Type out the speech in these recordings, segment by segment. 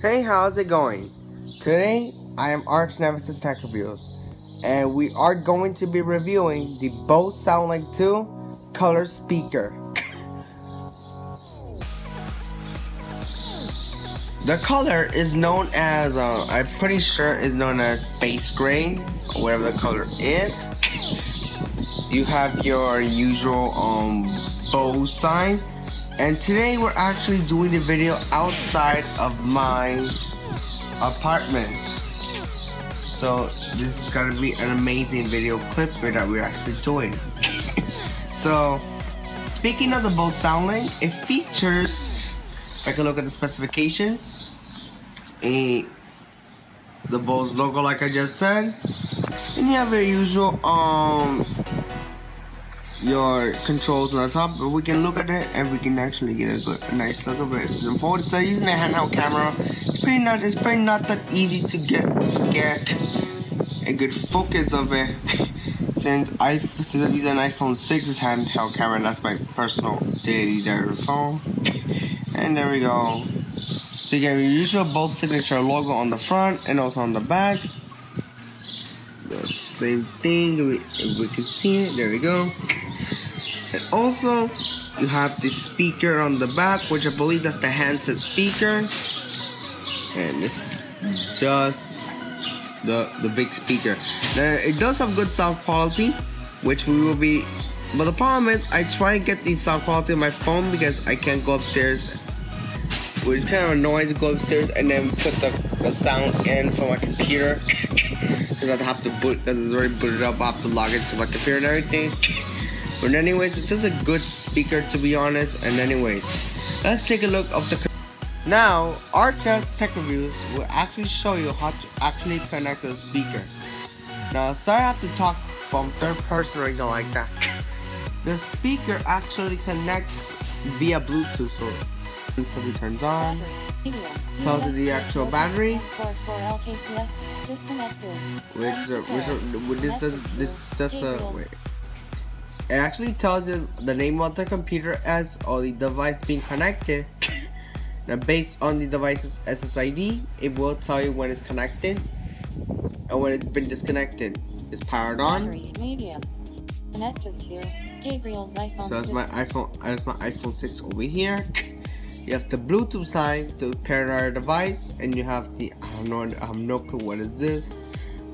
Hey, how's it going? Today, I am Arch Nemesis Tech Reviews, and we are going to be reviewing the Bose SoundLink 2 color speaker. The color is known as, uh, I'm pretty sure is known as space gray, whatever the color is. You have your usual um, Bose sign. And today we're actually doing the video outside of my apartment. So this is gonna be an amazing video clip that we're actually doing. So speaking of the Bose SoundLink it features I can look at the specifications a the Bose logo like I just said and you have your usual um your controls on the top, but we can look at it and we can actually get a good, a nice look of it. It's important. So using a handheld camera, it's pretty not, it's pretty not that easy to get to get a good focus of it. since I since I'm using an iPhone 6's handheld camera, that's my personal daily phone. And there we go. So you get your usual Bose signature logo on the front and also on the back. The same thing, we can see it, there we go. And also, you have the speaker on the back, which I believe that's the handset speaker. And this is just the, the big speaker. Now, it does have good sound quality, which we will be... But the problem is, I try to get the sound quality on my phone because I can't go upstairs which is kind of annoying to go upstairs and then put the, the sound in from my computer because I'd have to boot because it's already booted up I have to log into my computer and everything but anyways, it's just a good speaker to be honest. And anyways, let's take a look of the. Now, our Chance Tech Reviews will actually show you how to actually connect the speaker. Now, sorry I have to talk from third person or anything like that. The speaker actually connects via Bluetooth, so until it turns on. Tells you the actual battery. Which, uh, which, which this is this is just a wait. It actually tells you the name of the computer as or the device being connected. now based on the device's SSID, it will tell you when it's connected and when it's been disconnected. It's powered on. So that's my iPhone that's my iPhone 6 over here. You have the Bluetooth side to pair our device and you have the I don't know I have no clue what is this.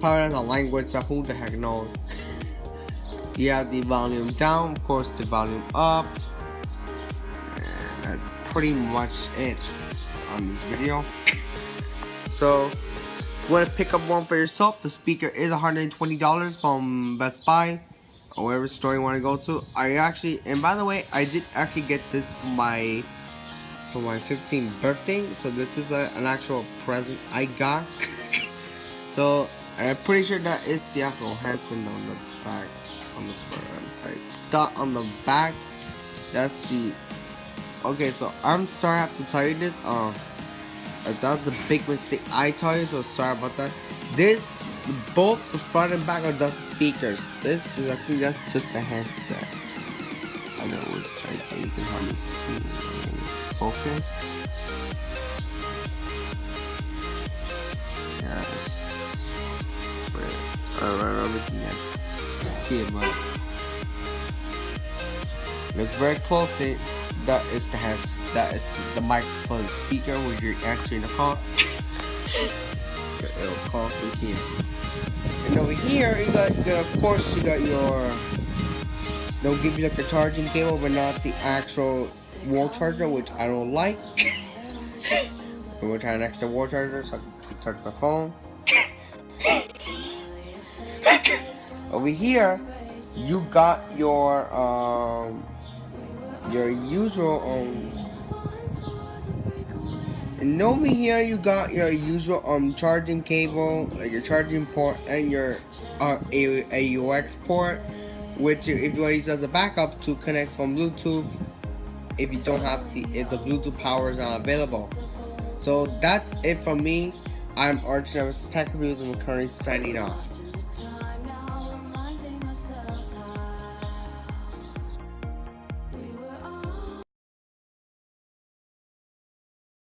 Power has a language so who the heck knows. You have the volume down of course the volume up. And that's pretty much it on this video. So you want to pick up one for yourself? The speaker is $120 from Best Buy or whatever store you want to go to. I actually and by the way I did actually get this my for my 15th birthday so this is a, an actual present I got so I'm pretty sure that is the actual handset on the back on the front. Dot on the back. That's the. Okay, so I'm sorry I have to tell you this. Um, uh, that was a big mistake I tell you, so sorry about that. This, both the front and back are just speakers. This is actually just just a headset. You can hardly see. Focus. Yes. Yes see it, but look very closely. That is the head. That is the microphone speaker where you're answering the call. It'll call through here. And over here, you got, got, of course, you got your. They'll give you like a charging cable, but not the actual wall charger, which I don't like. we're trying an extra wall charger so I can charge my phone. Over here, you got your um your usual um and over here you got your usual um charging cable, like your charging port and your uh, AUX port, which if you want to use as a backup to connect from Bluetooth if you don't have the if the Bluetooth power is not available. So that's it from me. I'm Arch Nevis Tech Reviews and we're currently signing off.